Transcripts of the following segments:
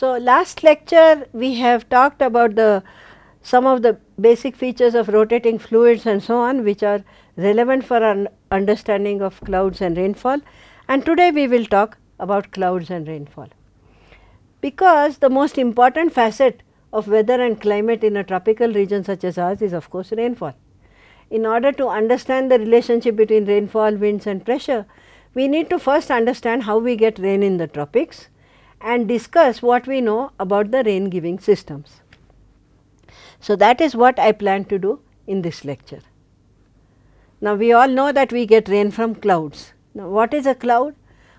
So, last lecture we have talked about the some of the basic features of rotating fluids and so on which are relevant for our understanding of clouds and rainfall and today we will talk about clouds and rainfall. Because the most important facet of weather and climate in a tropical region such as ours is of course rainfall. In order to understand the relationship between rainfall, winds and pressure, we need to first understand how we get rain in the tropics and discuss what we know about the rain giving systems. So, that is what I plan to do in this lecture. Now, we all know that we get rain from clouds. Now, what is a cloud?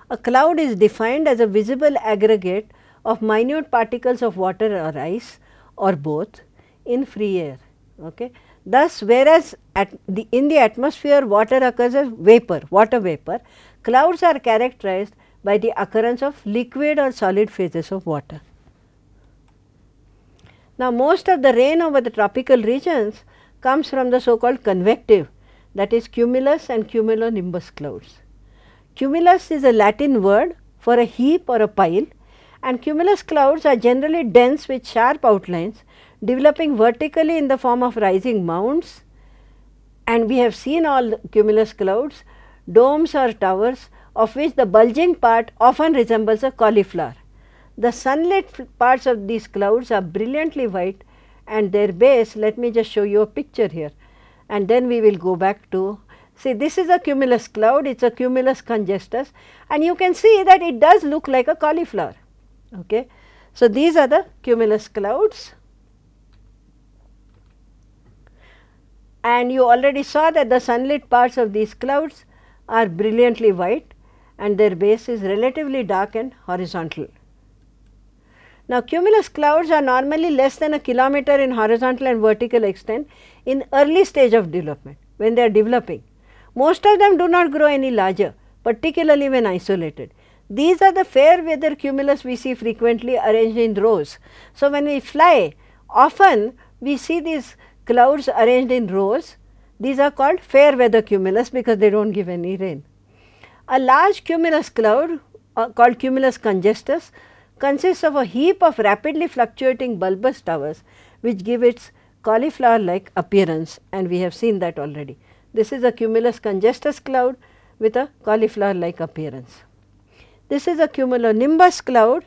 A cloud is defined as a visible aggregate of minute particles of water or ice or both in free air. Okay. Thus, whereas at the in the atmosphere water occurs as vapor, water vapor, clouds are characterized by the occurrence of liquid or solid phases of water. Now, most of the rain over the tropical regions comes from the so called convective that is cumulus and cumulonimbus clouds. Cumulus is a Latin word for a heap or a pile and cumulus clouds are generally dense with sharp outlines developing vertically in the form of rising mounds and we have seen all cumulus clouds, domes or towers of which the bulging part often resembles a cauliflower. The sunlit parts of these clouds are brilliantly white and their base let me just show you a picture here and then we will go back to see this is a cumulus cloud it is a cumulus congestus and you can see that it does look like a cauliflower. Okay. So, these are the cumulus clouds and you already saw that the sunlit parts of these clouds are brilliantly white and their base is relatively dark and horizontal. Now, cumulus clouds are normally less than a kilometer in horizontal and vertical extent in early stage of development when they are developing. Most of them do not grow any larger particularly when isolated. These are the fair weather cumulus we see frequently arranged in rows. So, when we fly often we see these clouds arranged in rows. These are called fair weather cumulus because they do not give any rain. A large cumulus cloud uh, called cumulus congestus consists of a heap of rapidly fluctuating bulbous towers which give its cauliflower like appearance and we have seen that already. This is a cumulus congestus cloud with a cauliflower like appearance. This is a cumulonimbus cloud.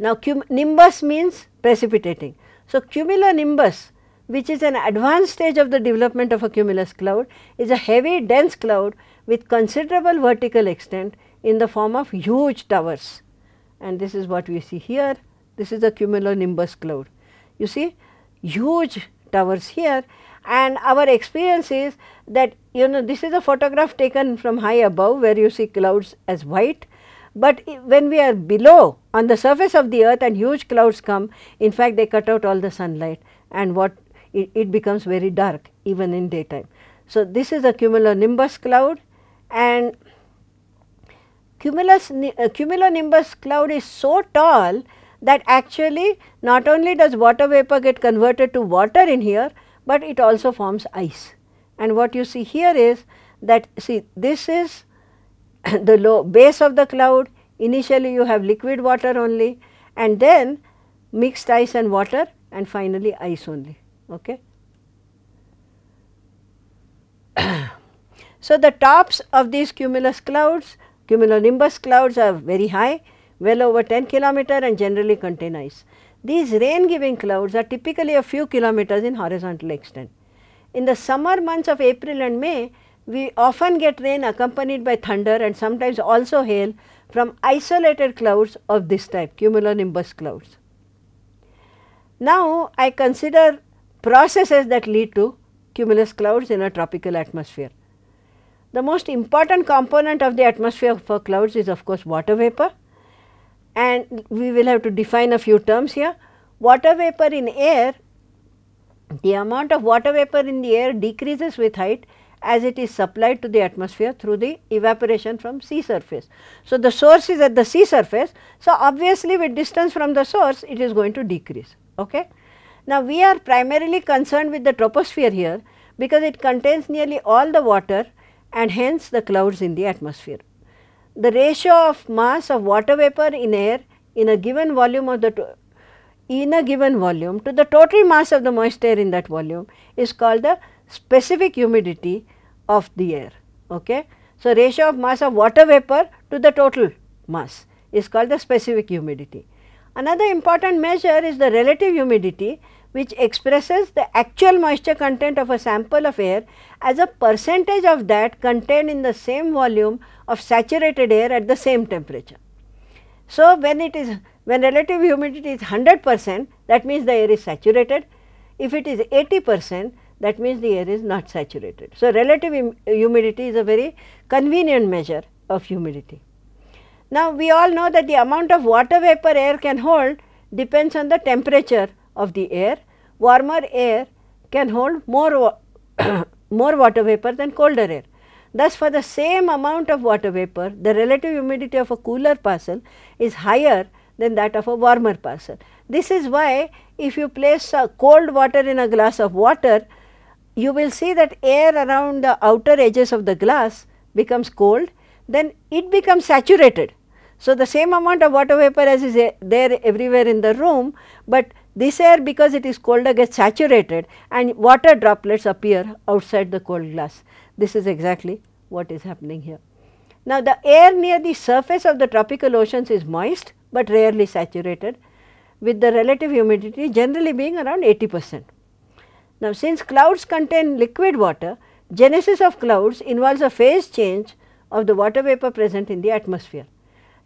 Now, nimbus means precipitating. So, cumulonimbus which is an advanced stage of the development of a cumulus cloud is a heavy dense cloud with considerable vertical extent in the form of huge towers and this is what we see here. This is a cumulonimbus cloud. You see huge towers here and our experience is that you know this is a photograph taken from high above where you see clouds as white, but when we are below on the surface of the earth and huge clouds come in fact they cut out all the sunlight and what it, it becomes very dark even in daytime. So, this is a cumulonimbus cloud and cumulus, uh, cumulonimbus cloud is so tall that actually not only does water vapor get converted to water in here, but it also forms ice. And what you see here is that see this is the low base of the cloud initially you have liquid water only and then mixed ice and water and finally ice only. Okay. so, the tops of these cumulus clouds, cumulonimbus clouds are very high, well over 10 kilometer and generally contain ice. These rain giving clouds are typically a few kilometers in horizontal extent. In the summer months of April and May, we often get rain accompanied by thunder and sometimes also hail from isolated clouds of this type cumulonimbus clouds. Now, I consider processes that lead to cumulus clouds in a tropical atmosphere. The most important component of the atmosphere for clouds is of course water vapor and we will have to define a few terms here. Water vapor in air, the amount of water vapor in the air decreases with height as it is supplied to the atmosphere through the evaporation from sea surface. So, the source is at the sea surface. So, obviously with distance from the source it is going to decrease. Okay? Now, we are primarily concerned with the troposphere here because it contains nearly all the water and hence the clouds in the atmosphere. The ratio of mass of water vapor in air in a given volume of the in a given volume to the total mass of the moist air in that volume is called the specific humidity of the air. Okay? So, ratio of mass of water vapor to the total mass is called the specific humidity. Another important measure is the relative humidity which expresses the actual moisture content of a sample of air as a percentage of that contained in the same volume of saturated air at the same temperature. So, when it is when relative humidity is 100 percent that means the air is saturated, if it is 80 percent that means the air is not saturated. So, relative humidity is a very convenient measure of humidity. Now, we all know that the amount of water vapor air can hold depends on the temperature of the air. Warmer air can hold more, more water vapor than colder air. Thus, for the same amount of water vapor, the relative humidity of a cooler parcel is higher than that of a warmer parcel. This is why if you place a cold water in a glass of water, you will see that air around the outer edges of the glass becomes cold, then it becomes saturated. So, the same amount of water vapor as is eh, there everywhere in the room, but this air because it is colder gets saturated and water droplets appear outside the cold glass. This is exactly what is happening here. Now, the air near the surface of the tropical oceans is moist, but rarely saturated with the relative humidity generally being around 80 percent. Now, since clouds contain liquid water, genesis of clouds involves a phase change of the water vapor present in the atmosphere.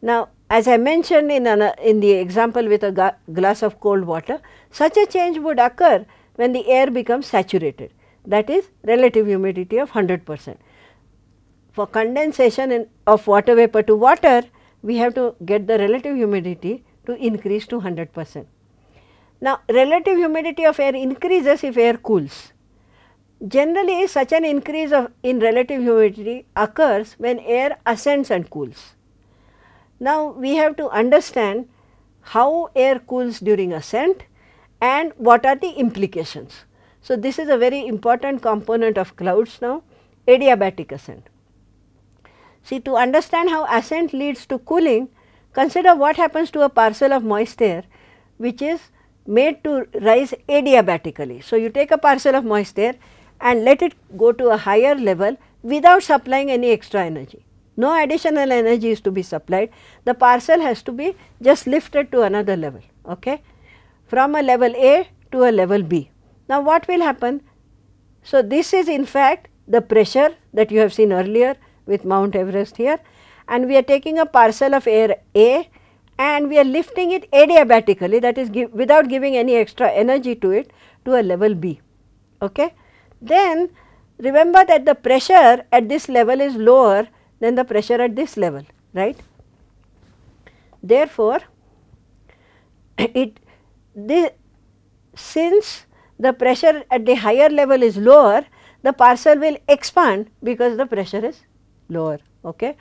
Now, as I mentioned in, an, in the example with a glass of cold water, such a change would occur when the air becomes saturated that is relative humidity of 100 percent. For condensation in, of water vapor to water, we have to get the relative humidity to increase to 100 percent. Now, relative humidity of air increases if air cools. Generally, such an increase of in relative humidity occurs when air ascends and cools. Now, we have to understand how air cools during ascent and what are the implications. So, this is a very important component of clouds now adiabatic ascent. See to understand how ascent leads to cooling consider what happens to a parcel of moist air which is made to rise adiabatically. So, you take a parcel of moist air and let it go to a higher level without supplying any extra energy. No additional energy is to be supplied, the parcel has to be just lifted to another level okay, from a level A to a level B. Now, what will happen? So, this is in fact the pressure that you have seen earlier with Mount Everest here and we are taking a parcel of air A and we are lifting it adiabatically that is give, without giving any extra energy to it to a level B. Okay. Then remember that the pressure at this level is lower than the pressure at this level right. Therefore, it this, since the pressure at the higher level is lower the parcel will expand because the pressure is lower. Okay.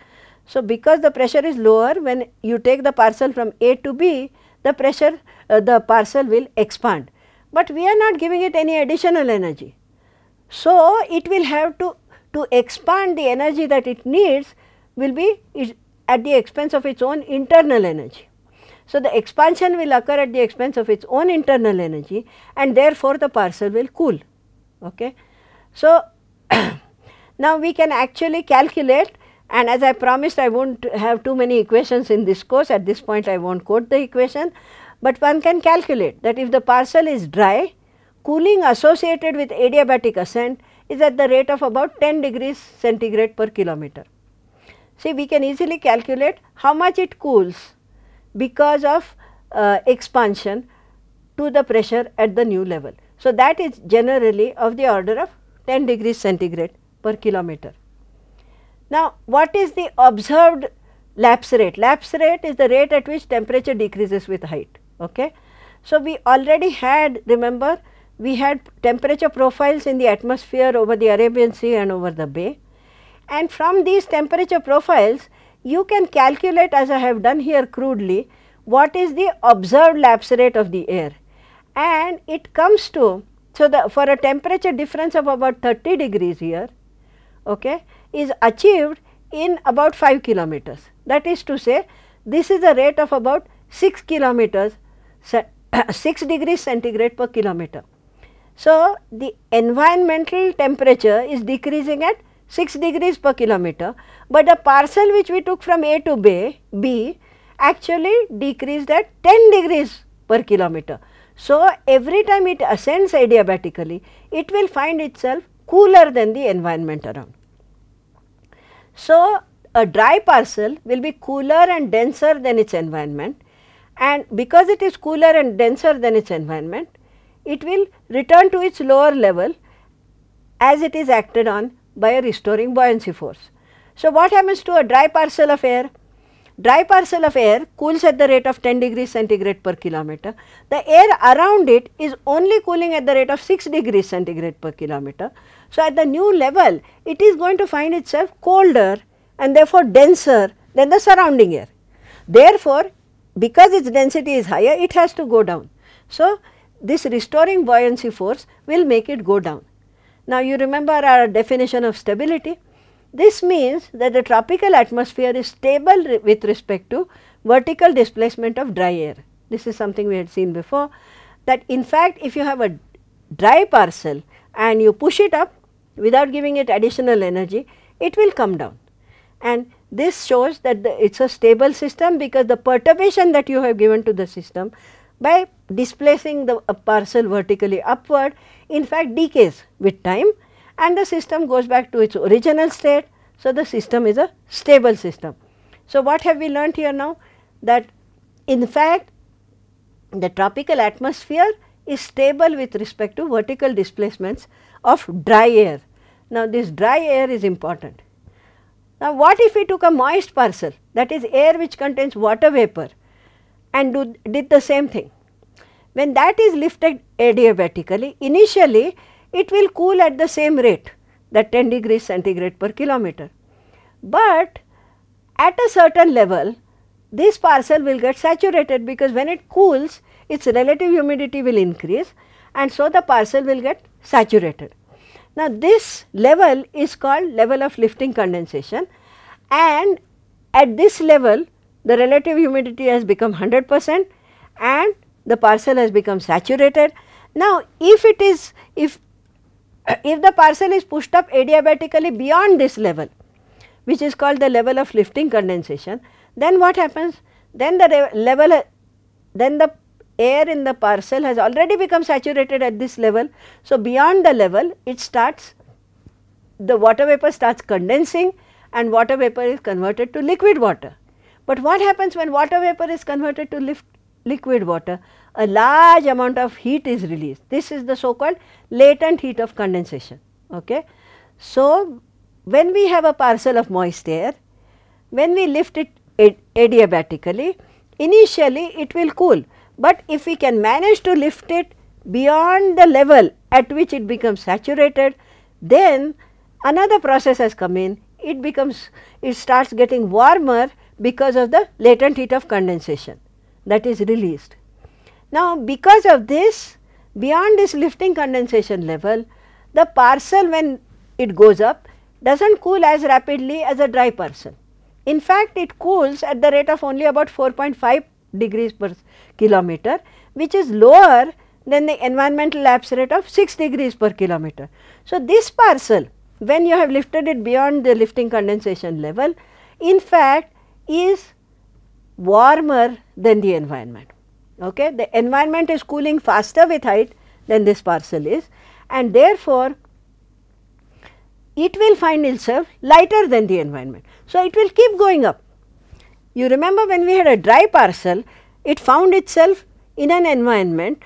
So, because the pressure is lower when you take the parcel from A to B the pressure uh, the parcel will expand, but we are not giving it any additional energy. So, it will have to to expand the energy that it needs will be at the expense of its own internal energy. So, the expansion will occur at the expense of its own internal energy and therefore, the parcel will cool. Okay. So, now we can actually calculate and as I promised I will not have too many equations in this course at this point I will not quote the equation, but one can calculate that if the parcel is dry cooling associated with adiabatic ascent is at the rate of about 10 degrees centigrade per kilometer. See we can easily calculate how much it cools because of uh, expansion to the pressure at the new level. So, that is generally of the order of 10 degrees centigrade per kilometer. Now, what is the observed lapse rate? Lapse rate is the rate at which temperature decreases with height. Okay? So, we already had remember we had temperature profiles in the atmosphere over the Arabian Sea and over the bay and from these temperature profiles you can calculate as I have done here crudely what is the observed lapse rate of the air and it comes to so the for a temperature difference of about 30 degrees here okay is achieved in about 5 kilometers. That is to say this is a rate of about 6 kilometers 6 degrees centigrade per kilometer. So, the environmental temperature is decreasing at 6 degrees per kilometer, but the parcel which we took from A to B, B actually decreased at 10 degrees per kilometer. So, every time it ascends adiabatically, it will find itself cooler than the environment around. So, a dry parcel will be cooler and denser than its environment and because it is cooler and denser than its environment, it will return to its lower level as it is acted on by a restoring buoyancy force. So, what happens to a dry parcel of air? Dry parcel of air cools at the rate of 10 degrees centigrade per kilometer. The air around it is only cooling at the rate of 6 degrees centigrade per kilometer. So, at the new level it is going to find itself colder and therefore denser than the surrounding air. Therefore, because its density is higher it has to go down. So, this restoring buoyancy force will make it go down. Now, you remember our definition of stability. This means that the tropical atmosphere is stable with respect to vertical displacement of dry air. This is something we had seen before that in fact, if you have a dry parcel and you push it up without giving it additional energy, it will come down. And this shows that it is a stable system because the perturbation that you have given to the system by displacing the parcel vertically upward in fact decays with time and the system goes back to its original state. So, the system is a stable system. So, what have we learnt here now? That in fact, the tropical atmosphere is stable with respect to vertical displacements of dry air. Now, this dry air is important. Now, what if we took a moist parcel that is air which contains water vapor and do, did the same thing. When that is lifted adiabatically, initially it will cool at the same rate that 10 degrees centigrade per kilometer. But at a certain level, this parcel will get saturated because when it cools, its relative humidity will increase and so the parcel will get saturated. Now, this level is called level of lifting condensation and at this level the relative humidity has become 100 percent and the parcel has become saturated. Now, if it is if if the parcel is pushed up adiabatically beyond this level which is called the level of lifting condensation, then what happens? Then the level then the air in the parcel has already become saturated at this level. So, beyond the level it starts the water vapor starts condensing and water vapor is converted to liquid water. But what happens when water vapor is converted to liquid water? A large amount of heat is released. This is the so called latent heat of condensation. Okay. So, when we have a parcel of moist air, when we lift it adiabatically, initially it will cool, but if we can manage to lift it beyond the level at which it becomes saturated, then another process has come in, it becomes, it starts getting warmer because of the latent heat of condensation that is released. Now, because of this beyond this lifting condensation level the parcel when it goes up does not cool as rapidly as a dry parcel. In fact, it cools at the rate of only about 4.5 degrees per kilometer which is lower than the environmental lapse rate of 6 degrees per kilometer. So, this parcel when you have lifted it beyond the lifting condensation level in fact is warmer than the environment. Okay? The environment is cooling faster with height than this parcel is and therefore, it will find itself lighter than the environment. So, it will keep going up. You remember when we had a dry parcel, it found itself in an environment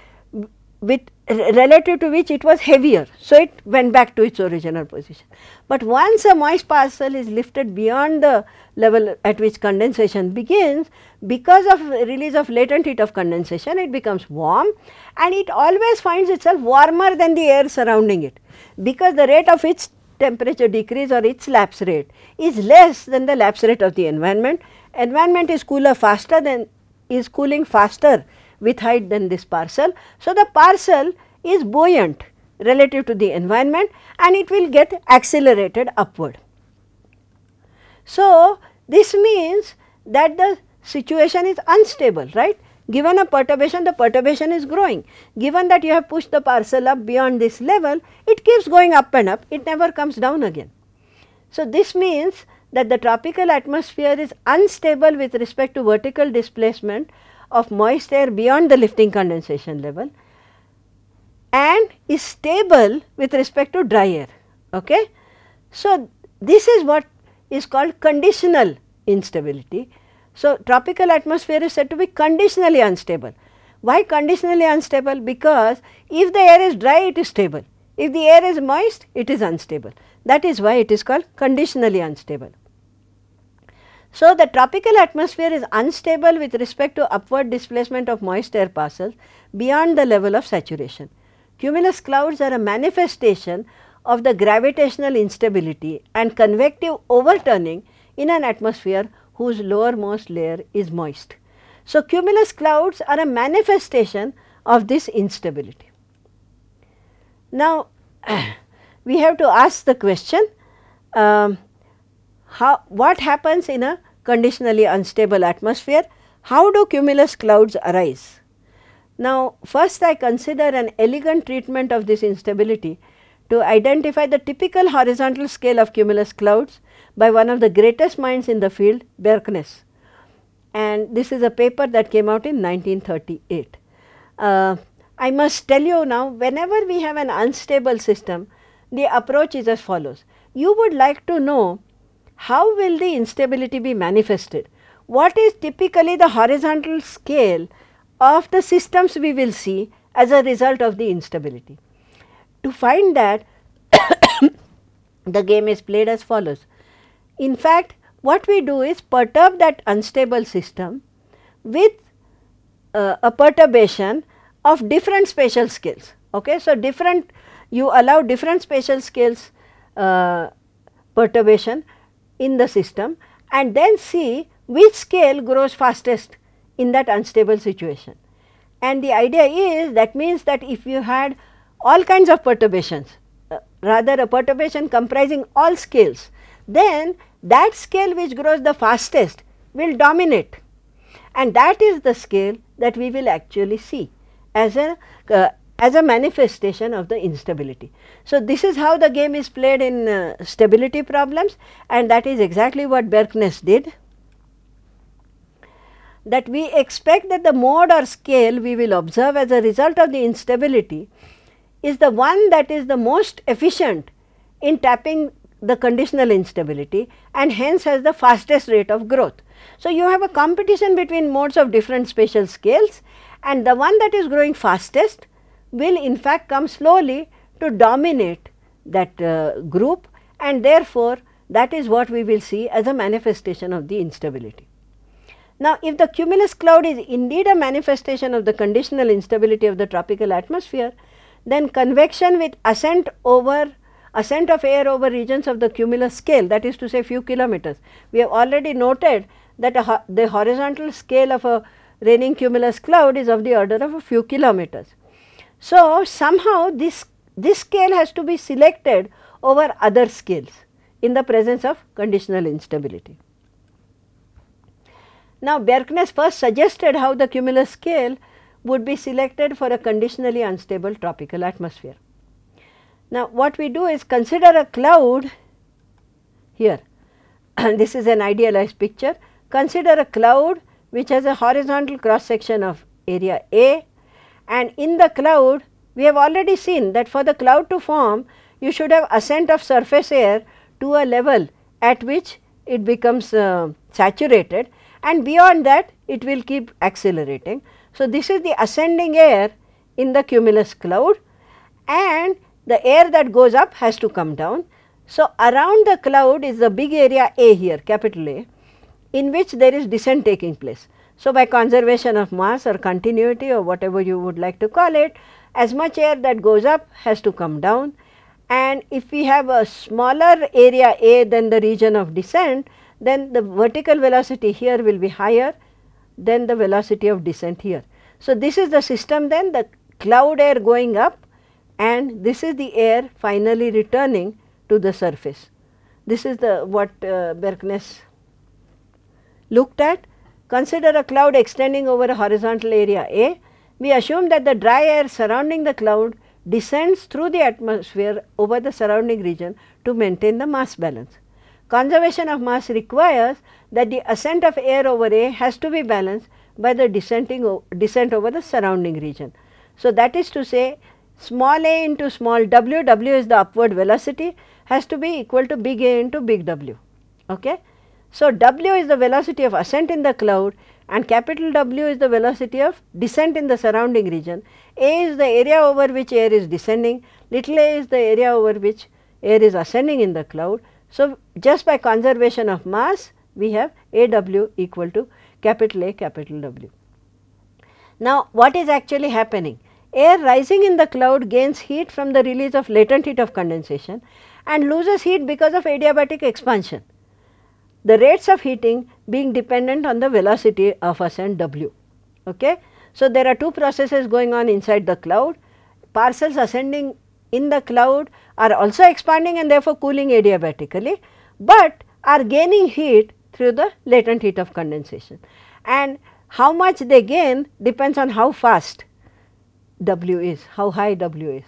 with relative to which it was heavier. So, it went back to its original position. But once a moist parcel is lifted beyond the level at which condensation begins, because of release of latent heat of condensation, it becomes warm and it always finds itself warmer than the air surrounding it, because the rate of its temperature decrease or its lapse rate is less than the lapse rate of the environment. Environment is cooler faster than is cooling faster with height than this parcel. So, the parcel is buoyant relative to the environment and it will get accelerated upward. So, this means that the situation is unstable, right. Given a perturbation, the perturbation is growing. Given that you have pushed the parcel up beyond this level, it keeps going up and up, it never comes down again. So, this means that the tropical atmosphere is unstable with respect to vertical displacement of moist air beyond the lifting condensation level and is stable with respect to dry air. Okay? So, this is what is called conditional instability. So, tropical atmosphere is said to be conditionally unstable. Why conditionally unstable? Because if the air is dry it is stable, if the air is moist it is unstable. That is why it is called conditionally unstable. So, the tropical atmosphere is unstable with respect to upward displacement of moist air parcels beyond the level of saturation. Cumulus clouds are a manifestation of the gravitational instability and convective overturning in an atmosphere whose lowermost layer is moist. So, cumulus clouds are a manifestation of this instability. Now, we have to ask the question um, how, what happens in a conditionally unstable atmosphere? How do cumulus clouds arise? Now, first I consider an elegant treatment of this instability to identify the typical horizontal scale of cumulus clouds by one of the greatest minds in the field Bjerknes and this is a paper that came out in 1938. Uh, I must tell you now whenever we have an unstable system the approach is as follows. You would like to know how will the instability be manifested? What is typically the horizontal scale of the systems we will see as a result of the instability? To find that the game is played as follows. In fact, what we do is perturb that unstable system with uh, a perturbation of different spatial scales. Okay? So, different you allow different spatial scales uh, perturbation in the system and then see which scale grows fastest in that unstable situation. And the idea is that means that if you had all kinds of perturbations, uh, rather a perturbation comprising all scales, then that scale which grows the fastest will dominate and that is the scale that we will actually see as a uh, as a manifestation of the instability. So, this is how the game is played in uh, stability problems and that is exactly what Bjerknes did that we expect that the mode or scale we will observe as a result of the instability is the one that is the most efficient in tapping the conditional instability and hence has the fastest rate of growth. So, you have a competition between modes of different spatial scales and the one that is growing fastest will in fact come slowly to dominate that uh, group and therefore, that is what we will see as a manifestation of the instability. Now, if the cumulus cloud is indeed a manifestation of the conditional instability of the tropical atmosphere, then convection with ascent over ascent of air over regions of the cumulus scale that is to say few kilometers. We have already noted that ho the horizontal scale of a raining cumulus cloud is of the order of a few kilometers. So, somehow this, this scale has to be selected over other scales in the presence of conditional instability. Now, Bjerknes first suggested how the cumulus scale would be selected for a conditionally unstable tropical atmosphere. Now, what we do is consider a cloud here this is an idealized picture. Consider a cloud which has a horizontal cross section of area A and in the cloud we have already seen that for the cloud to form you should have ascent of surface air to a level at which it becomes uh, saturated and beyond that it will keep accelerating. So, this is the ascending air in the cumulus cloud and the air that goes up has to come down. So, around the cloud is the big area A here capital A in which there is descent taking place. So, by conservation of mass or continuity or whatever you would like to call it as much air that goes up has to come down and if we have a smaller area A than the region of descent then the vertical velocity here will be higher than the velocity of descent here. So, this is the system then the cloud air going up and this is the air finally returning to the surface. This is the what uh, Bjerknes looked at consider a cloud extending over a horizontal area A, we assume that the dry air surrounding the cloud descends through the atmosphere over the surrounding region to maintain the mass balance. Conservation of mass requires that the ascent of air over A has to be balanced by the descending descent over the surrounding region. So, that is to say small a into small w, w is the upward velocity has to be equal to big A into big W. Okay? So, W is the velocity of ascent in the cloud and capital W is the velocity of descent in the surrounding region. A is the area over which air is descending, little a is the area over which air is ascending in the cloud. So, just by conservation of mass we have A W equal to capital A capital W. Now, what is actually happening? Air rising in the cloud gains heat from the release of latent heat of condensation and loses heat because of adiabatic expansion the rates of heating being dependent on the velocity of ascent w. Okay. So, there are two processes going on inside the cloud, parcels ascending in the cloud are also expanding and therefore cooling adiabatically, but are gaining heat through the latent heat of condensation and how much they gain depends on how fast W is, how high W is.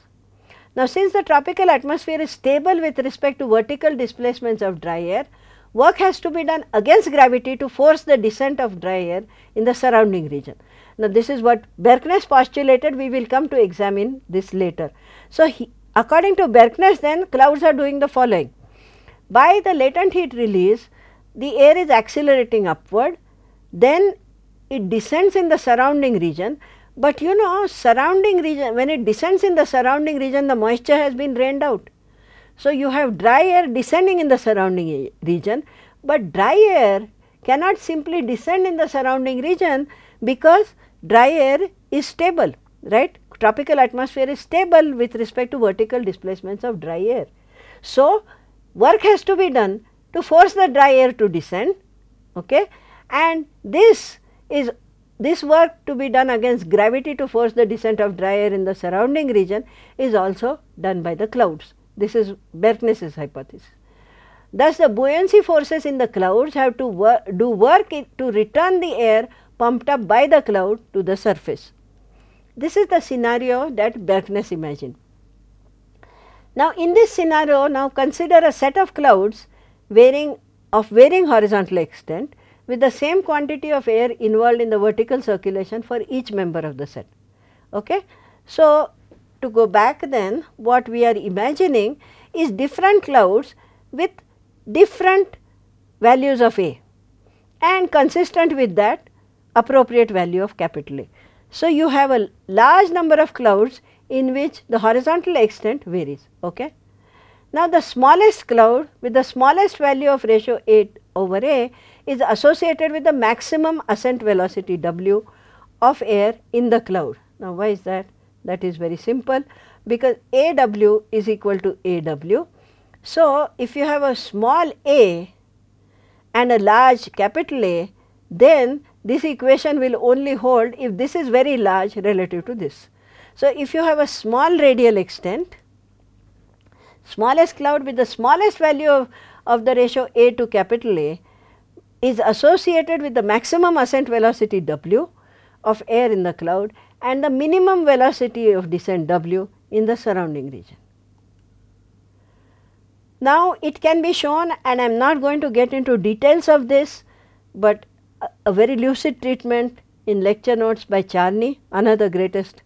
Now, since the tropical atmosphere is stable with respect to vertical displacements of dry air, work has to be done against gravity to force the descent of dry air in the surrounding region. Now, this is what Bjerknes postulated, we will come to examine this later. So, he, according to Bjerknes then clouds are doing the following. By the latent heat release, the air is accelerating upward, then it descends in the surrounding region, but you know surrounding region when it descends in the surrounding region the moisture has been drained out. So, you have dry air descending in the surrounding region, but dry air cannot simply descend in the surrounding region because dry air is stable, right. Tropical atmosphere is stable with respect to vertical displacements of dry air. So, work has to be done to force the dry air to descend okay? and this is this work to be done against gravity to force the descent of dry air in the surrounding region is also done by the clouds. This is Bjerknes's hypothesis. Thus, the buoyancy forces in the clouds have to wor do work to return the air pumped up by the cloud to the surface. This is the scenario that Bjerknes imagined. Now, in this scenario, now consider a set of clouds varying of varying horizontal extent with the same quantity of air involved in the vertical circulation for each member of the set. Okay? So, to go back then what we are imagining is different clouds with different values of A and consistent with that appropriate value of capital A. So, you have a large number of clouds in which the horizontal extent varies. Okay? Now, the smallest cloud with the smallest value of ratio 8 over A is associated with the maximum ascent velocity W of air in the cloud. Now, why is that? That is very simple because A w is equal to A w. So, if you have a small a and a large capital A then this equation will only hold if this is very large relative to this. So, if you have a small radial extent smallest cloud with the smallest value of, of the ratio A to capital A is associated with the maximum ascent velocity W of air in the cloud and the minimum velocity of descent w in the surrounding region. Now, it can be shown and I am not going to get into details of this, but a, a very lucid treatment in lecture notes by Charney, another greatest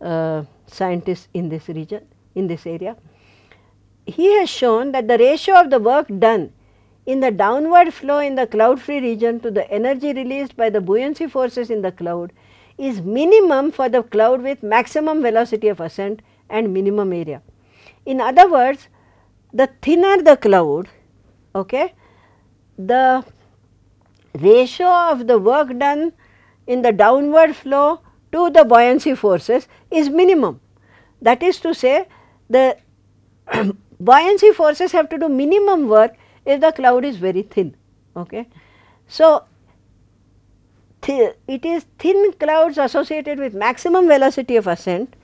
uh, scientist in this region, in this area. He has shown that the ratio of the work done in the downward flow in the cloud free region to the energy released by the buoyancy forces in the cloud is minimum for the cloud with maximum velocity of ascent and minimum area. In other words, the thinner the cloud, okay, the ratio of the work done in the downward flow to the buoyancy forces is minimum. That is to say, the buoyancy forces have to do minimum work if the cloud is very thin. Okay. So, it is thin clouds associated with maximum velocity of ascent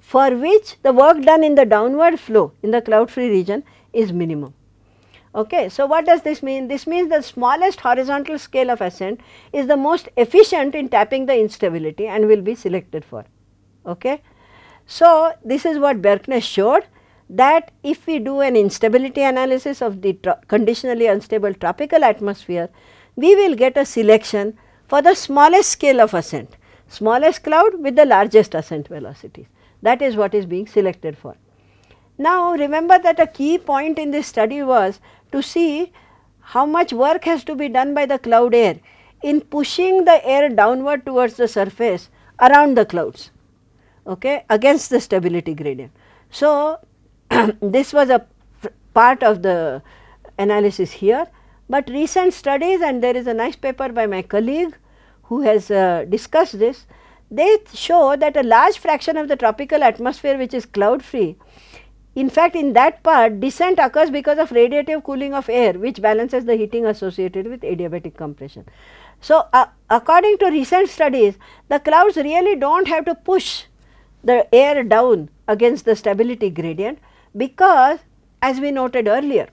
for which the work done in the downward flow in the cloud free region is minimum. Okay. So, what does this mean? This means the smallest horizontal scale of ascent is the most efficient in tapping the instability and will be selected for. Okay. So, this is what Bjerknes showed that if we do an instability analysis of the conditionally unstable tropical atmosphere, we will get a selection for the smallest scale of ascent, smallest cloud with the largest ascent velocities. That is what is being selected for. Now, remember that a key point in this study was to see how much work has to be done by the cloud air in pushing the air downward towards the surface around the clouds okay, against the stability gradient. So, this was a part of the analysis here, but recent studies and there is a nice paper by my colleague who has uh, discussed this, they show that a large fraction of the tropical atmosphere which is cloud free in fact, in that part descent occurs because of radiative cooling of air which balances the heating associated with adiabatic compression. So, uh, according to recent studies the clouds really do not have to push the air down against the stability gradient because as we noted earlier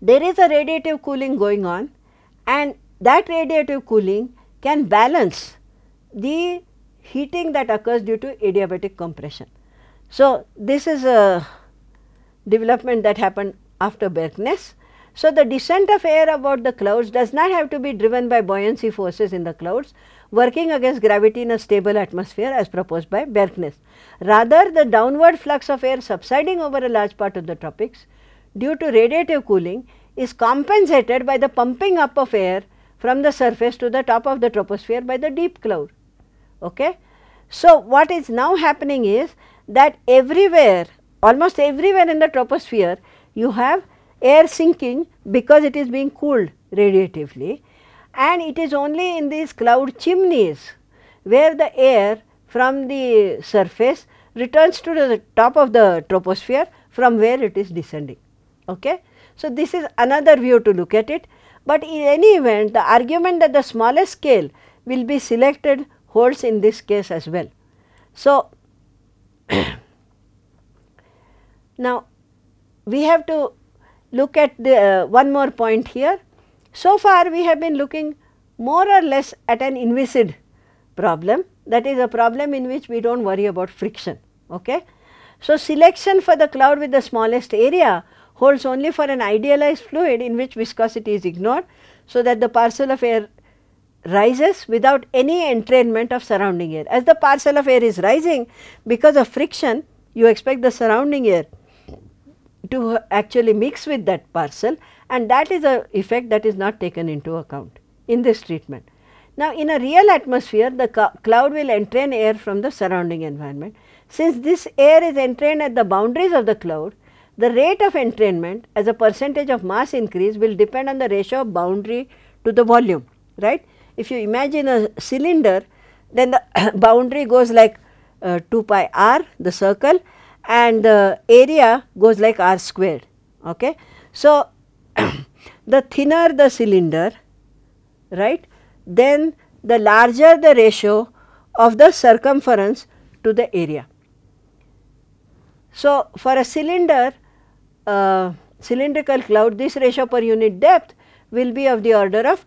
there is a radiative cooling going on and that radiative cooling can balance the heating that occurs due to adiabatic compression. So, this is a development that happened after Bjerknes. So, the descent of air about the clouds does not have to be driven by buoyancy forces in the clouds working against gravity in a stable atmosphere as proposed by Bjerknes. Rather, the downward flux of air subsiding over a large part of the tropics due to radiative cooling is compensated by the pumping up of air from the surface to the top of the troposphere by the deep cloud. Okay? So, what is now happening is that everywhere almost everywhere in the troposphere you have air sinking because it is being cooled radiatively and it is only in these cloud chimneys where the air from the surface returns to the top of the troposphere from where it is descending. Okay? So, this is another view to look at it, but in any event the argument that the smallest scale will be selected holds in this case as well. So, now, we have to look at the uh, one more point here. So far, we have been looking more or less at an inviscid problem that is a problem in which we do not worry about friction. Okay? So, selection for the cloud with the smallest area holds only for an idealized fluid in which viscosity is ignored. So, that the parcel of air rises without any entrainment of surrounding air. As the parcel of air is rising because of friction, you expect the surrounding air to actually mix with that parcel and that is a effect that is not taken into account in this treatment. Now, in a real atmosphere, the cloud will entrain air from the surrounding environment. Since this air is entrained at the boundaries of the cloud, the rate of entrainment as a percentage of mass increase will depend on the ratio of boundary to the volume, right. If you imagine a cylinder, then the boundary goes like uh, 2 pi r the circle and the area goes like r squared. Okay. So, the thinner the cylinder right then the larger the ratio of the circumference to the area. So, for a cylinder uh, cylindrical cloud this ratio per unit depth will be of the order of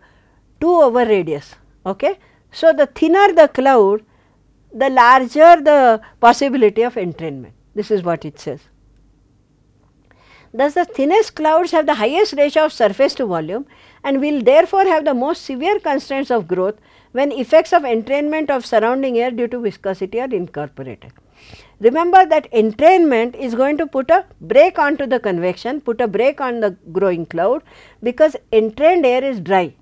2 over radius. Okay. So, the thinner the cloud the larger the possibility of entrainment this is what it says. Thus, the thinnest clouds have the highest ratio of surface to volume and will therefore have the most severe constraints of growth when effects of entrainment of surrounding air due to viscosity are incorporated. Remember that entrainment is going to put a brake onto the convection, put a brake on the growing cloud because entrained air is dry,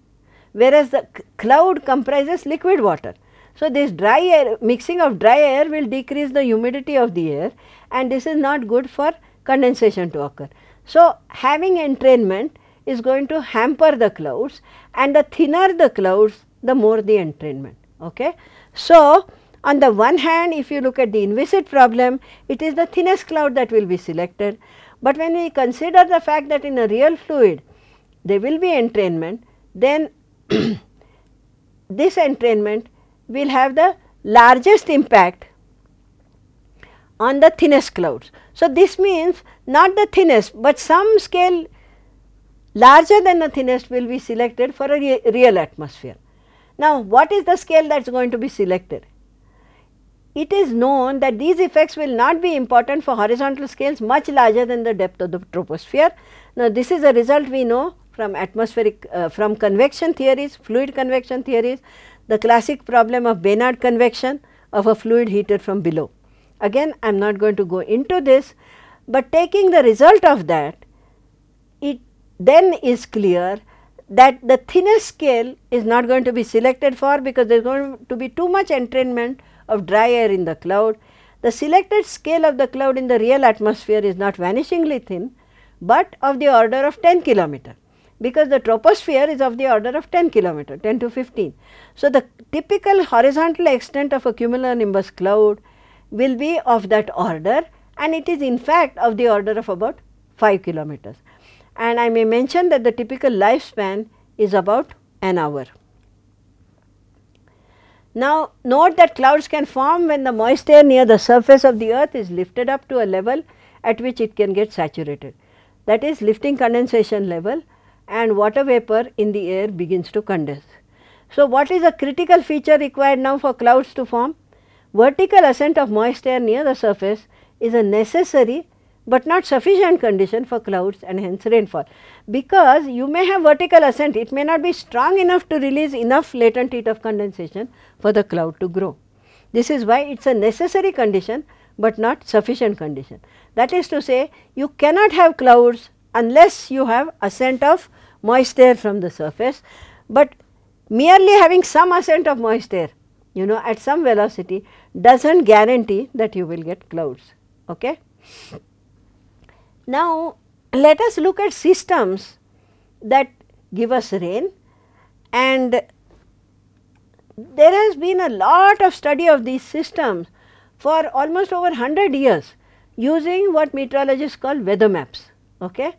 whereas the cloud comprises liquid water. So, this dry air mixing of dry air will decrease the humidity of the air and this is not good for condensation to occur. So, having entrainment is going to hamper the clouds and the thinner the clouds the more the entrainment. Okay. So, on the one hand if you look at the inviscid problem it is the thinnest cloud that will be selected, but when we consider the fact that in a real fluid there will be entrainment then this entrainment will have the largest impact on the thinnest clouds. So, this means not the thinnest, but some scale larger than the thinnest will be selected for a re real atmosphere. Now, what is the scale that is going to be selected? It is known that these effects will not be important for horizontal scales much larger than the depth of the troposphere. Now, this is a result we know from atmospheric uh, from convection theories, fluid convection theories, the classic problem of Bénard convection of a fluid heated from below. Again I am not going to go into this, but taking the result of that, it then is clear that the thinnest scale is not going to be selected for because there is going to be too much entrainment of dry air in the cloud. The selected scale of the cloud in the real atmosphere is not vanishingly thin, but of the order of 10 kilometer because the troposphere is of the order of 10 kilometer 10 to 15. So, the typical horizontal extent of a cumulonimbus cloud will be of that order and it is in fact of the order of about 5 kilometers. And I may mention that the typical lifespan is about an hour. Now, note that clouds can form when the moist air near the surface of the earth is lifted up to a level at which it can get saturated. That is lifting condensation level and water vapor in the air begins to condense. So, what is a critical feature required now for clouds to form? Vertical ascent of moist air near the surface is a necessary but not sufficient condition for clouds and hence rainfall. Because you may have vertical ascent, it may not be strong enough to release enough latent heat of condensation for the cloud to grow. This is why it is a necessary condition, but not sufficient condition. That is to say, you cannot have clouds unless you have ascent of moist air from the surface, but merely having some ascent of moist air you know at some velocity does not guarantee that you will get clouds. Okay? Now, let us look at systems that give us rain and there has been a lot of study of these systems for almost over 100 years using what meteorologists call weather maps. Okay?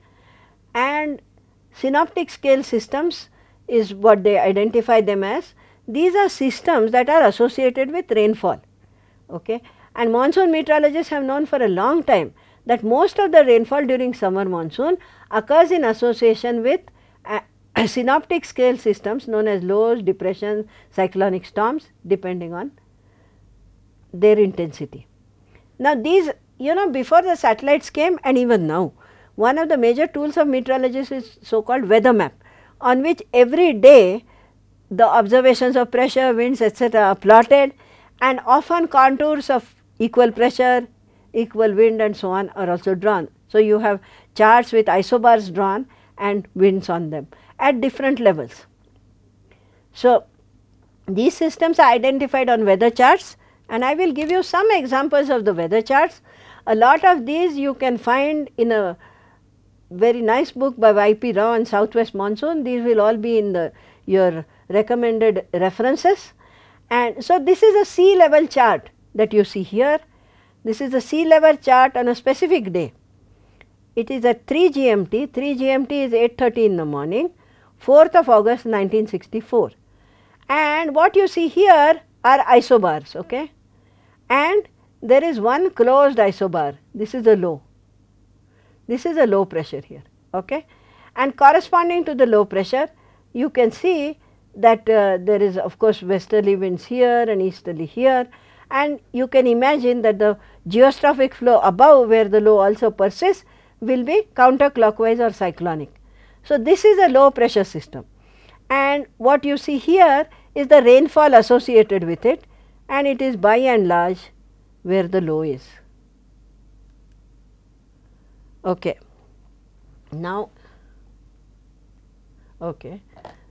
And synoptic scale systems is what they identify them as. These are systems that are associated with rainfall. Okay? And monsoon meteorologists have known for a long time that most of the rainfall during summer monsoon occurs in association with uh, synoptic scale systems known as lows, depressions, cyclonic storms depending on their intensity. Now, these you know before the satellites came and even now, one of the major tools of meteorologists is so called weather map on which every day the observations of pressure, winds etc. are plotted and often contours of equal pressure, equal wind and so on are also drawn. So, you have charts with isobars drawn and winds on them at different levels. So, these systems are identified on weather charts and I will give you some examples of the weather charts. A lot of these you can find in a very nice book by Y.P. Rao on southwest monsoon. These will all be in the your recommended references. And so, this is a sea level chart that you see here this is the sea level chart on a specific day. It is at 3 GMT, 3 GMT is 8.30 in the morning, 4th of August 1964. And what you see here are isobars, okay? And there is one closed isobar, this is a low. This is a low pressure here, okay? And corresponding to the low pressure, you can see that uh, there is of course westerly winds here and easterly here and you can imagine that the geostrophic flow above where the low also persists will be counterclockwise or cyclonic. So, this is a low pressure system and what you see here is the rainfall associated with it and it is by and large where the low is. Okay. Now, okay.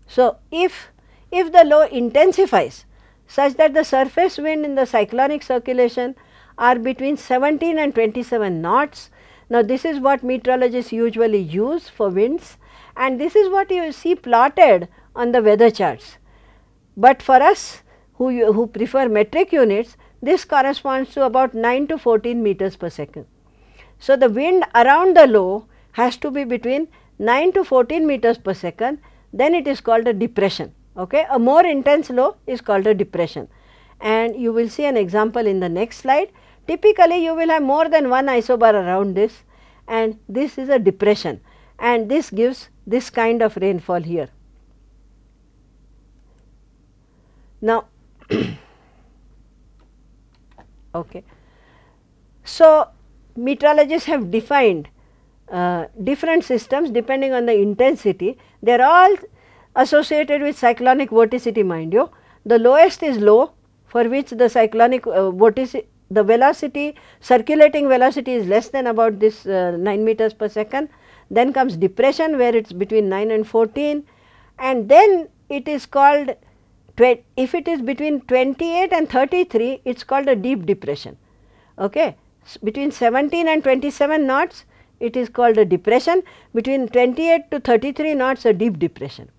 So, if if the low intensifies such that the surface wind in the cyclonic circulation are between 17 and 27 knots. Now, this is what meteorologists usually use for winds and this is what you see plotted on the weather charts. But for us who, you, who prefer metric units, this corresponds to about 9 to 14 meters per second. So, the wind around the low has to be between 9 to 14 meters per second, then it is called a depression. Okay. A more intense low is called a depression and you will see an example in the next slide. Typically, you will have more than one isobar around this and this is a depression and this gives this kind of rainfall here. Now, okay. So, meteorologists have defined uh, different systems depending on the intensity. They are all associated with cyclonic vorticity mind you. The lowest is low for which the cyclonic uh, vorticity the velocity circulating velocity is less than about this uh, 9 meters per second. Then comes depression where it is between 9 and 14 and then it is called if it is between 28 and 33 it is called a deep depression. Okay. Between 17 and 27 knots it is called a depression between 28 to 33 knots a deep depression.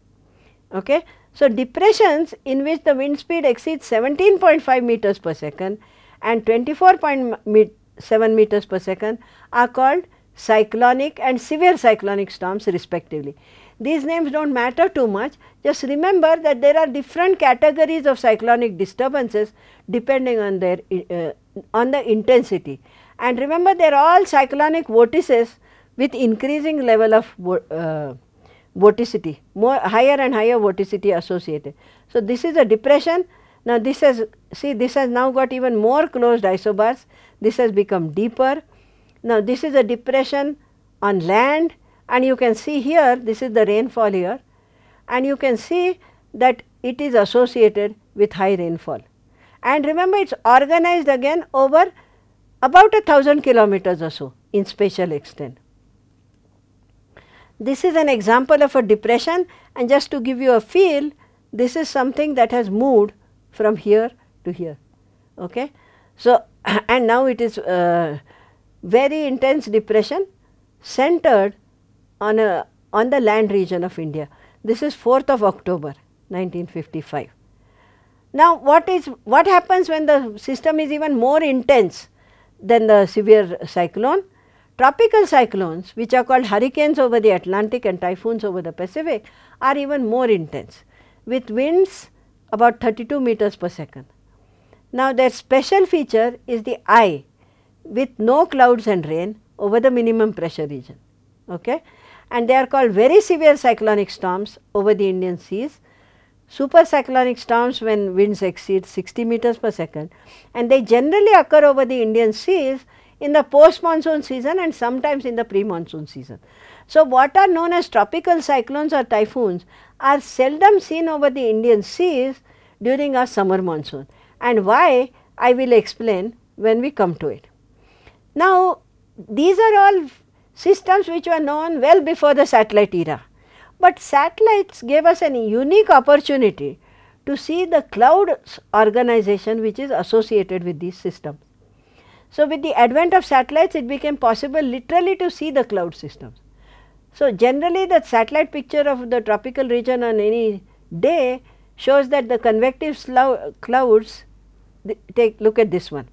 Okay. So, depressions in which the wind speed exceeds 17.5 meters per second and 24.7 meters per second are called cyclonic and severe cyclonic storms respectively. These names do not matter too much, just remember that there are different categories of cyclonic disturbances depending on their uh, on the intensity. And remember they are all cyclonic vortices with increasing level of uh, vorticity, more higher and higher vorticity associated. So, this is a depression now, this has see this has now got even more closed isobars, this has become deeper. Now, this is a depression on land and you can see here this is the rainfall here and you can see that it is associated with high rainfall. And remember it is organized again over about a thousand kilometers or so in spatial extent. This is an example of a depression and just to give you a feel this is something that has moved from here to here. Okay. So, and now it is uh, very intense depression centered on a on the land region of India. This is 4th of October 1955. Now, what is what happens when the system is even more intense than the severe cyclone? Tropical cyclones which are called hurricanes over the Atlantic and typhoons over the Pacific are even more intense with winds about 32 meters per second. Now, their special feature is the eye with no clouds and rain over the minimum pressure region. Okay? And they are called very severe cyclonic storms over the Indian seas, super cyclonic storms when winds exceed 60 meters per second and they generally occur over the Indian seas in the post monsoon season and sometimes in the pre monsoon season. So, what are known as tropical cyclones or typhoons are seldom seen over the Indian seas during our summer monsoon and why I will explain when we come to it. Now, these are all systems which were known well before the satellite era, but satellites gave us a unique opportunity to see the cloud organization which is associated with these systems. So, with the advent of satellites it became possible literally to see the cloud systems. So, generally the satellite picture of the tropical region on any day shows that the convective clouds take look at this one.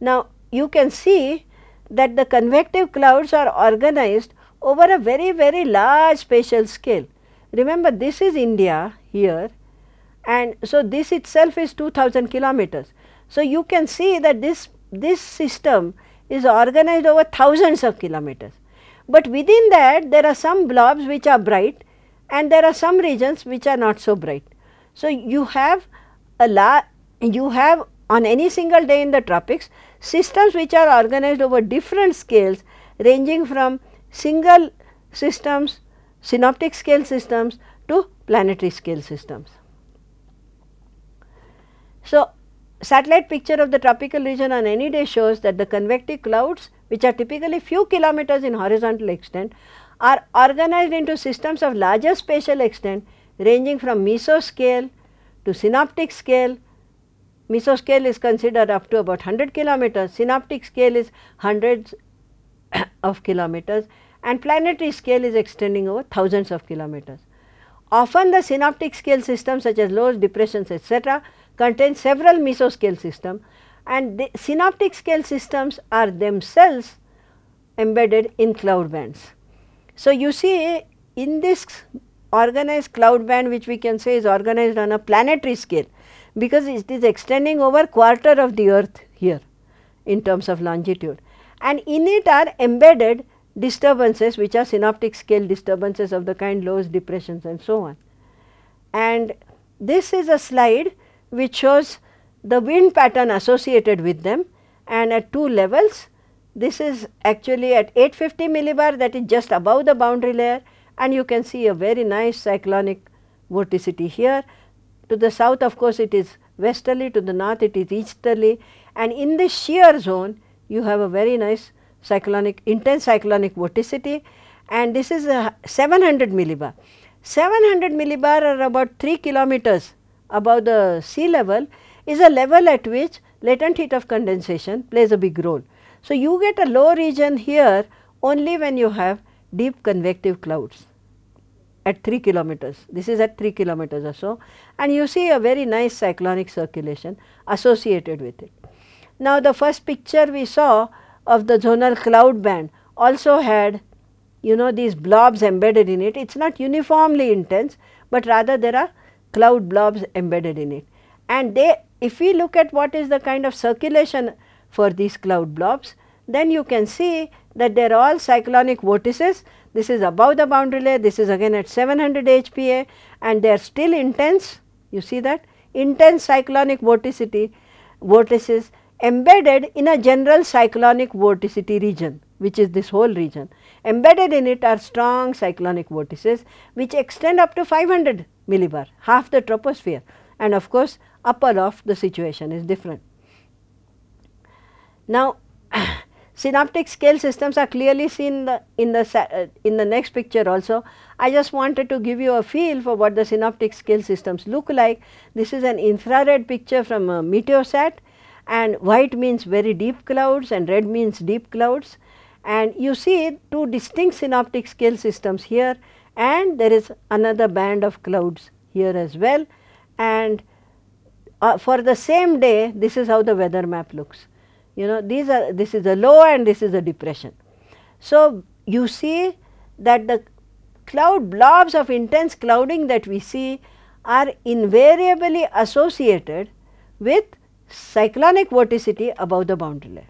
Now, you can see that the convective clouds are organized over a very very large spatial scale. Remember this is India here and so this itself is 2000 kilometers. So, you can see that this, this system is organized over thousands of kilometers, but within that there are some blobs which are bright and there are some regions which are not so bright. So, you have a la you have on any single day in the tropics systems which are organized over different scales ranging from single systems, synoptic scale systems to planetary scale systems. So, satellite picture of the tropical region on any day shows that the convective clouds which are typically few kilometers in horizontal extent are organized into systems of larger spatial extent ranging from mesoscale to synoptic scale. Mesoscale is considered up to about 100 kilometers, synoptic scale is hundreds of kilometers and planetary scale is extending over thousands of kilometers. Often the synoptic scale systems such as lows, depressions etc., contain several mesoscale systems and the synoptic scale systems are themselves embedded in cloud bands. So, you see in this organized cloud band which we can say is organized on a planetary scale because it is extending over quarter of the earth here in terms of longitude and in it are embedded disturbances which are synoptic scale disturbances of the kind lows depressions and so on. And this is a slide which shows the wind pattern associated with them and at two levels. This is actually at 850 millibar that is just above the boundary layer and you can see a very nice cyclonic vorticity here. To the south of course it is westerly, to the north it is easterly and in the shear zone you have a very nice cyclonic intense cyclonic vorticity and this is a 700 millibar. 700 millibar are about 3 kilometers above the sea level is a level at which latent heat of condensation plays a big role. So, you get a low region here only when you have deep convective clouds at 3 kilometers. This is at 3 kilometers or so and you see a very nice cyclonic circulation associated with it. Now, the first picture we saw of the zonal cloud band also had you know these blobs embedded in it. It is not uniformly intense, but rather there are cloud blobs embedded in it. And they if we look at what is the kind of circulation for these cloud blobs, then you can see that they are all cyclonic vortices. This is above the boundary layer, this is again at 700 HPA and they are still intense, you see that intense cyclonic vorticity vortices embedded in a general cyclonic vorticity region which is this whole region. Embedded in it are strong cyclonic vortices which extend up to 500 millibar, half the troposphere and of course, upper of the situation is different. Now, synoptic scale systems are clearly seen the, in the uh, in the next picture also. I just wanted to give you a feel for what the synoptic scale systems look like. This is an infrared picture from a meteosat and white means very deep clouds and red means deep clouds and you see two distinct synoptic scale systems here and there is another band of clouds here as well and uh, for the same day this is how the weather map looks. You know these are this is a low and this is a depression. So, you see that the cloud blobs of intense clouding that we see are invariably associated with cyclonic vorticity above the boundary layer.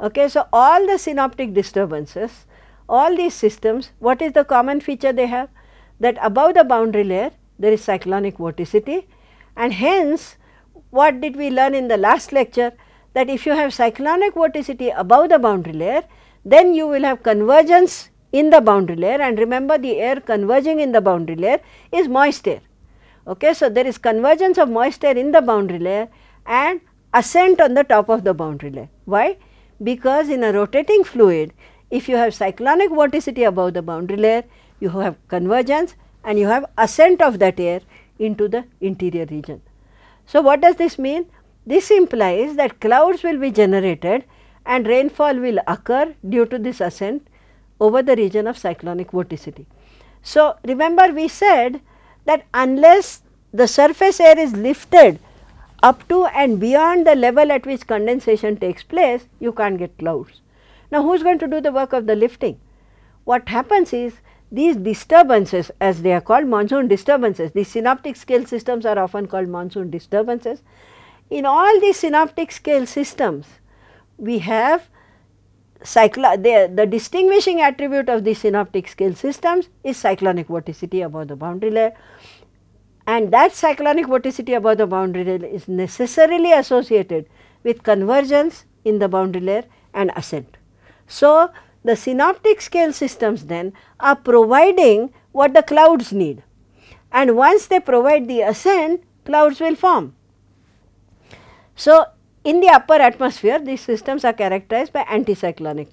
Okay, so, all the synoptic disturbances, all these systems, what is the common feature they have? That above the boundary layer there is cyclonic vorticity and hence what did we learn in the last lecture that if you have cyclonic vorticity above the boundary layer then you will have convergence in the boundary layer and remember the air converging in the boundary layer is moist air. Okay, so, there is convergence of moist air in the boundary layer and ascent on the top of the boundary layer. Why? Because in a rotating fluid if you have cyclonic vorticity above the boundary layer you have convergence and you have ascent of that air into the interior region. So, what does this mean? This implies that clouds will be generated and rainfall will occur due to this ascent over the region of cyclonic vorticity. So, remember we said that unless the surface air is lifted up to and beyond the level at which condensation takes place, you can't get clouds. Now, who is going to do the work of the lifting? What happens is these disturbances as they are called monsoon disturbances, these synoptic scale systems are often called monsoon disturbances. In all these synoptic scale systems, we have the, the distinguishing attribute of these synoptic scale systems is cyclonic vorticity above the boundary layer and that cyclonic vorticity above the boundary layer is necessarily associated with convergence in the boundary layer and ascent. So, the synoptic scale systems then are providing what the clouds need and once they provide the ascent clouds will form. So, in the upper atmosphere these systems are characterized by anticyclonic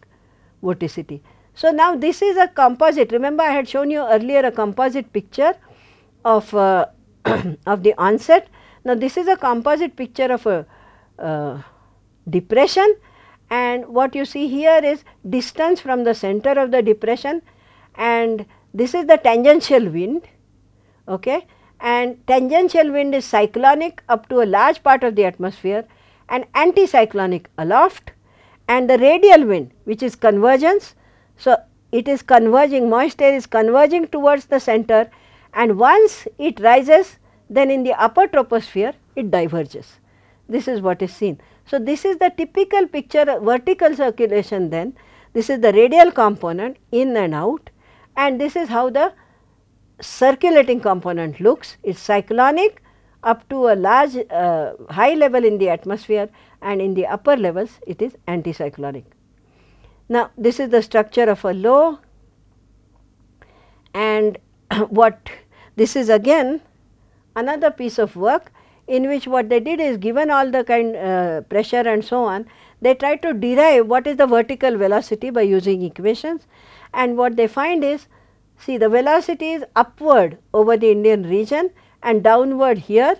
vorticity. So, now this is a composite remember I had shown you earlier a composite picture of uh, of the onset. Now, this is a composite picture of a uh, depression and what you see here is distance from the center of the depression and this is the tangential wind okay and tangential wind is cyclonic up to a large part of the atmosphere and anticyclonic aloft and the radial wind which is convergence. So, it is converging moist air is converging towards the center and once it rises then in the upper troposphere it diverges. This is what is seen. So, this is the typical picture vertical circulation then this is the radial component in and out and this is how the circulating component looks. It is cyclonic up to a large uh, high level in the atmosphere and in the upper levels it is anticyclonic. Now, this is the structure of a low and what this is again another piece of work in which what they did is given all the kind uh, pressure and so on, they try to derive what is the vertical velocity by using equations and what they find is see the velocity is upward over the Indian region and downward here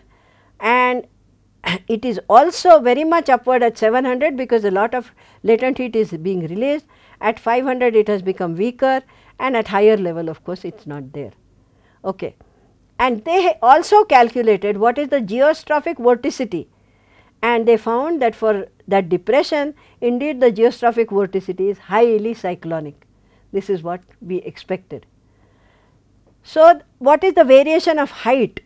and it is also very much upward at 700 because a lot of latent heat is being released at 500 it has become weaker and at higher level of course it is not there. Okay. And they also calculated what is the geostrophic vorticity and they found that for that depression indeed the geostrophic vorticity is highly cyclonic. This is what we expected. So, what is the variation of height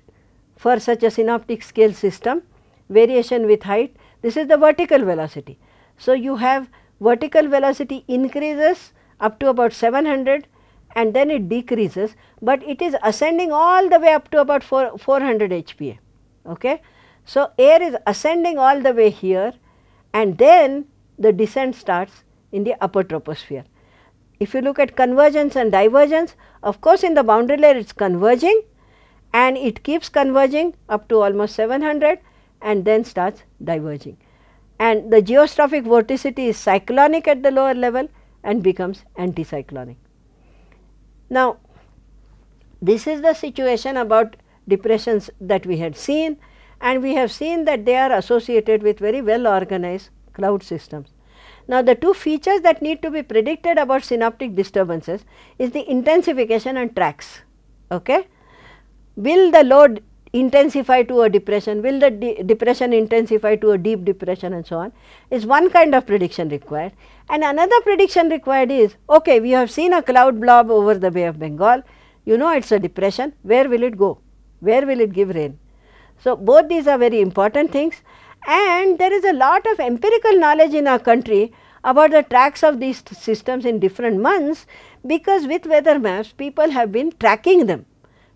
for such a synoptic scale system? Variation with height, this is the vertical velocity. So, you have vertical velocity increases up to about 700 and then it decreases, but it is ascending all the way up to about 4, 400 HPA. Okay? So, air is ascending all the way here and then the descent starts in the upper troposphere. If you look at convergence and divergence, of course, in the boundary layer it is converging and it keeps converging up to almost 700 and then starts diverging. And the geostrophic vorticity is cyclonic at the lower level and becomes anticyclonic. Now, this is the situation about depressions that we had seen and we have seen that they are associated with very well organized cloud systems. Now, the two features that need to be predicted about synoptic disturbances is the intensification and tracks. Okay? Will the load intensify to a depression, will the de depression intensify to a deep depression and so on is one kind of prediction required. And another prediction required is, okay, we have seen a cloud blob over the Bay of Bengal, you know it is a depression, where will it go? Where will it give rain? So, both these are very important things and there is a lot of empirical knowledge in our country about the tracks of these systems in different months because with weather maps people have been tracking them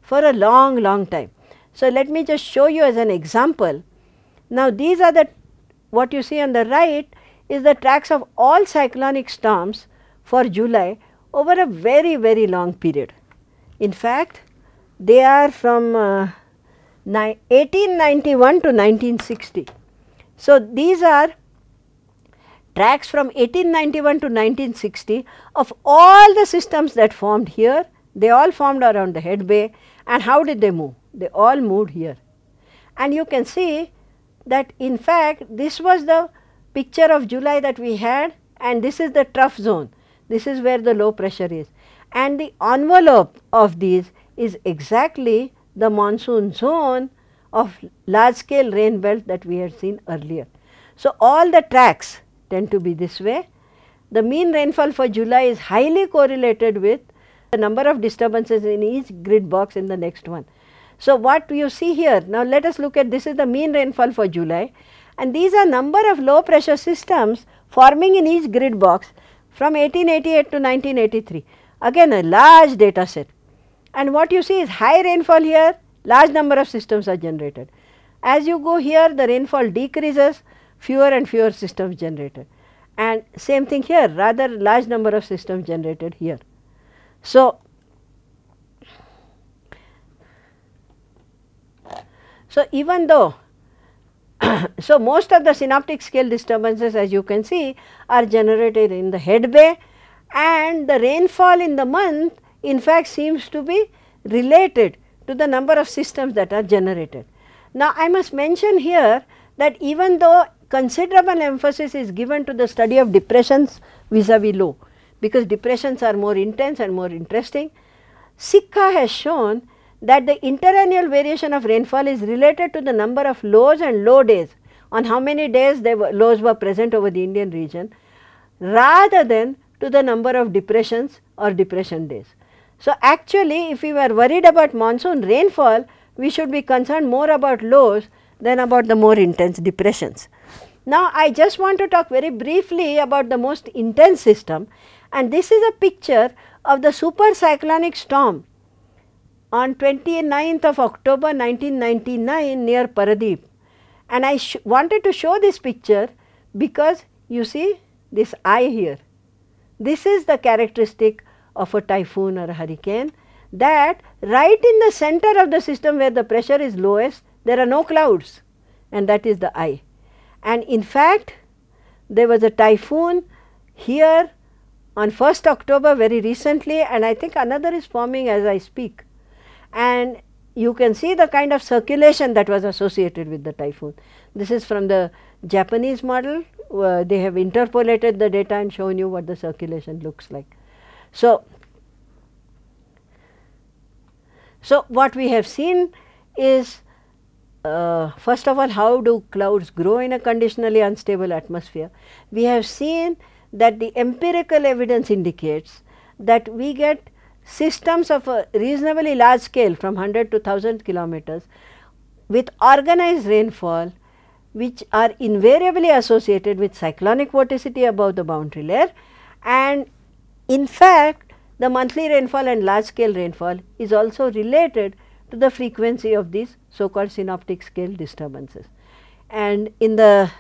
for a long long time. So, let me just show you as an example. Now, these are the what you see on the right is the tracks of all cyclonic storms for July over a very very long period. In fact, they are from uh, 1891 to 1960. So, these are tracks from 1891 to 1960 of all the systems that formed here, they all formed around the head bay and how did they move? They all moved here. And you can see that in fact, this was the picture of July that we had and this is the trough zone. This is where the low pressure is. And the envelope of these is exactly the monsoon zone of large scale rain belt that we had seen earlier. So, all the tracks tend to be this way. The mean rainfall for July is highly correlated with the number of disturbances in each grid box in the next one. So, what you see here now let us look at this is the mean rainfall for July and these are number of low pressure systems forming in each grid box from 1888 to 1983 again a large data set and what you see is high rainfall here large number of systems are generated. As you go here the rainfall decreases fewer and fewer systems generated and same thing here rather large number of systems generated here. So, So, even though so most of the synoptic scale disturbances as you can see are generated in the head bay and the rainfall in the month in fact seems to be related to the number of systems that are generated. Now, I must mention here that even though considerable emphasis is given to the study of depressions vis-a-vis -vis low, because depressions are more intense and more interesting, Sikka has shown that the interannual variation of rainfall is related to the number of lows and low days on how many days the lows were present over the Indian region rather than to the number of depressions or depression days. So, actually if we were worried about monsoon rainfall, we should be concerned more about lows than about the more intense depressions. Now, I just want to talk very briefly about the most intense system and this is a picture of the super cyclonic storm on 29th of October 1999 near Paradeep. And I wanted to show this picture because you see this eye here. This is the characteristic of a typhoon or a hurricane that right in the center of the system where the pressure is lowest there are no clouds and that is the eye. And in fact, there was a typhoon here on 1st October very recently and I think another is forming as I speak. And you can see the kind of circulation that was associated with the typhoon. This is from the Japanese model, uh, they have interpolated the data and shown you what the circulation looks like. So, so what we have seen is uh, first of all how do clouds grow in a conditionally unstable atmosphere. We have seen that the empirical evidence indicates that we get systems of a reasonably large scale from 100 to 1000 kilometers with organized rainfall which are invariably associated with cyclonic vorticity above the boundary layer and in fact the monthly rainfall and large scale rainfall is also related to the frequency of these so called synoptic scale disturbances. And in the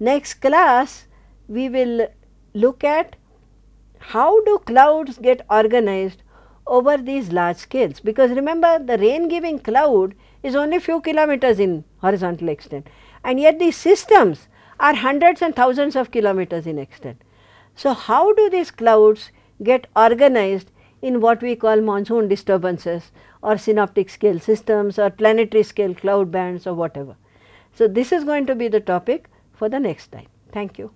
next class we will look at how do clouds get organized over these large scales because remember the rain giving cloud is only few kilometers in horizontal extent and yet these systems are hundreds and thousands of kilometers in extent. So, how do these clouds get organized in what we call monsoon disturbances or synoptic scale systems or planetary scale cloud bands or whatever. So, this is going to be the topic for the next time. Thank you.